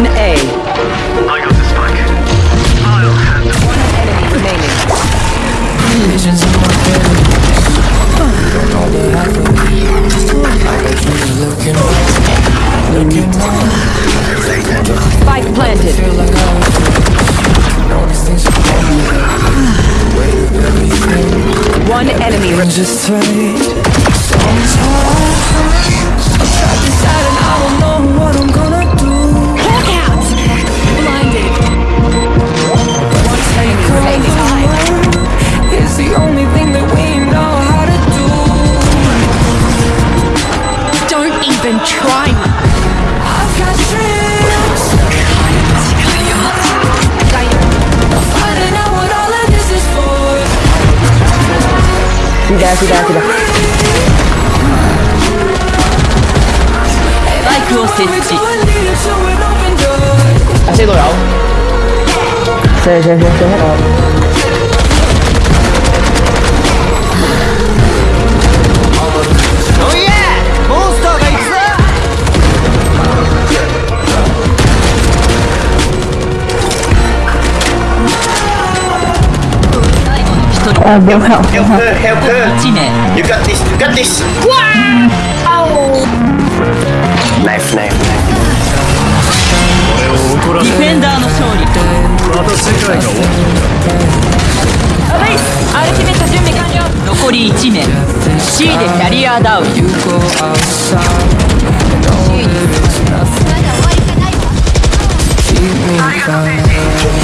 Zone A. I got the spike. I'll handle One enemy remaining. Visions in my head. Don't know what happened. I looking Spike planted. One enemy. Just tight. Sudah, sudah, sudah. スパイクを設 We're 置 to a leader to an open door. Kasih tu tau. Saya, saya, saya, saya. Oh Uh, they'll help. Help her, help her. You got this, you got this. Wow! Knife, knife, knife. ディフェンダーの勝利また世界が終わったアベイスアルティメット準備完了残り1名 C でキャリアダウン C にまだ終わりがないわ